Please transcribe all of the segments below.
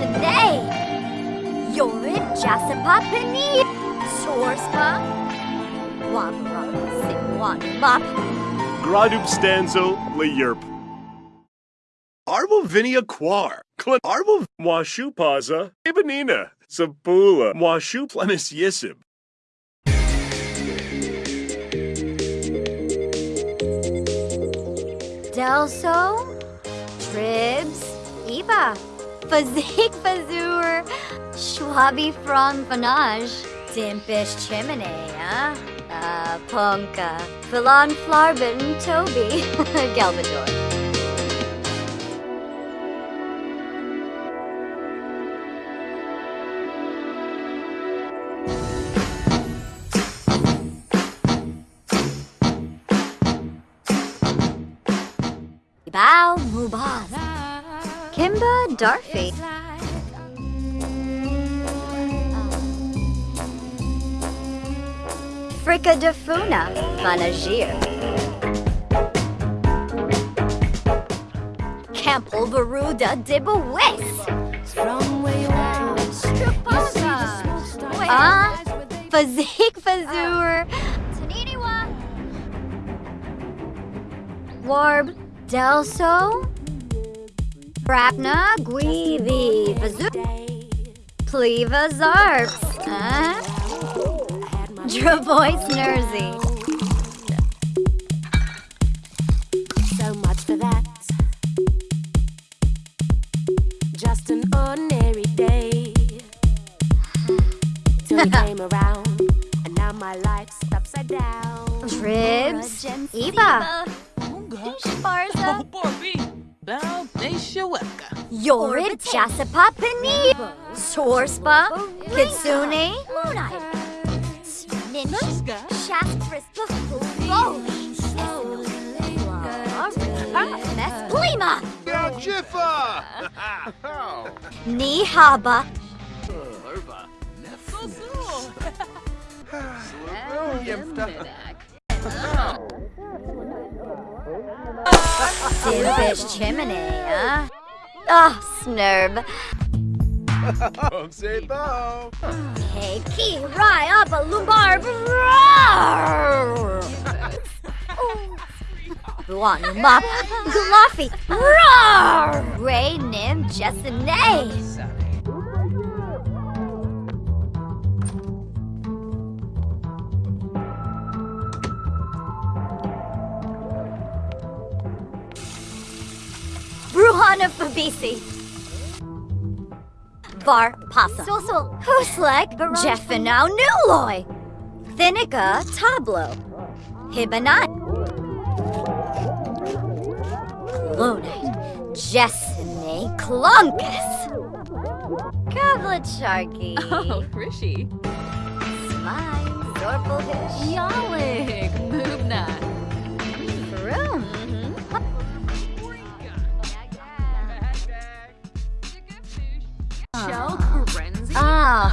today. Yorid Jasapa Panir. Sorspa. Wabram Simwanumap. Gradub Stanzo yurp Arbo Vinia Quar. Clip Arbo Washupaza. Ibanina. Sabula. Washu Plemis Yisib. Delso, Tribs, Eva. Fazik Fazur. Schwabi from Fanage. Dimpish Chimney, huh? Uh, Punka. Filon Flarbin Toby. Galvador. Bow Mubaz. Kimba Darfy. Fricka Defuna. Fanagir. Campbell Veruda Dibawis. Ah, Fazik Fazur. Taniniwa. Warb Delso. Brapna Guivi Fazur. Pleva Zarps. Huh? Dravois Nersey. so much for that. Just an ordinary day. Till you came around, and now my life's upside down. Tribs. Eva. Sparza. Yorid Jasapa Pani. Sorspa. Kitsune. Ninja. Shastris. Mesplima. Jiffa! Nihaba. Dimbish Chimney, huh? Ah, Snurb. Don't Say bo! Hey, Key, Rye, Abba, Lumbar, Buanu Mop, Gluffy, Roar! Ray Nim Jessene. Bruhana Fabisi. Var Pasa. Huslek Jeffinow Nuloy. Thinica Tablo. Hibanat. Lunite. Jessene Clunkus. Kavlicharky. Oh, Rishi. Smile. Zorpelhish. Yalik. Moobna.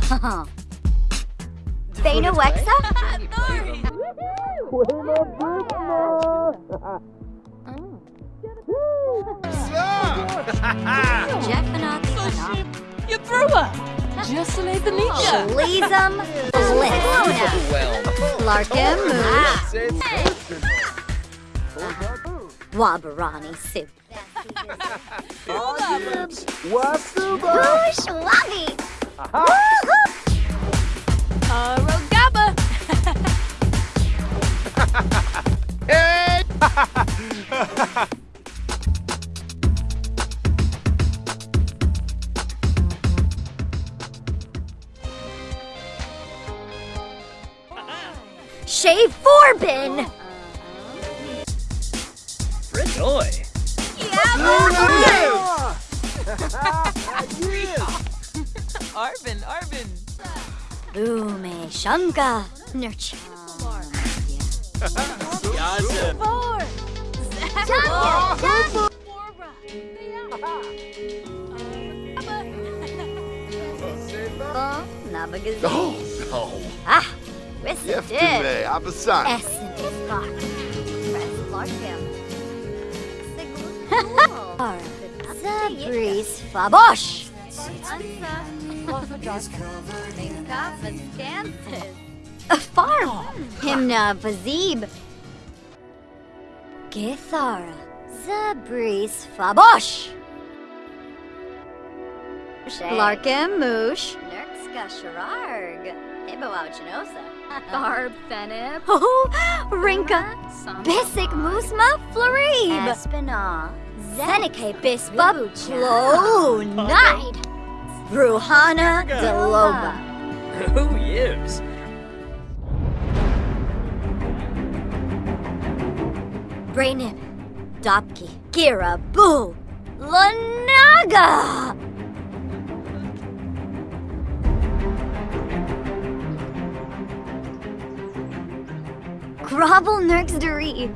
Thana Wexa? Jeffinock. You threw her. Just an Athenisha. Leesum. Luna. Larkin. Wabarani Sip. Whoosh Wabby. Arogaba. Shave Forbin. Fritoy. Arvin, Arvin. Ume Shunga. Nurture. Yazim. Janya. Oh, Navagaz. Oh, no. Ah, Wissa Yes, did. today, Abasan. Essen is rock. Press Larkin. Zabris Fabosh. Farm. Himna Vazib. Githara. Zabris Fabosh. Larkin Moosh. Nurkska Shararg. Ibawauchinosa. Barb Fenib. Oh, Rinka. Bisic Musma Florib. Espina. Zenike Bisba Lo Night. Ruhana Deloba. Who gives? Brainib. Dopki. Gira Boo. Lanaga. Grovel Nurksduri.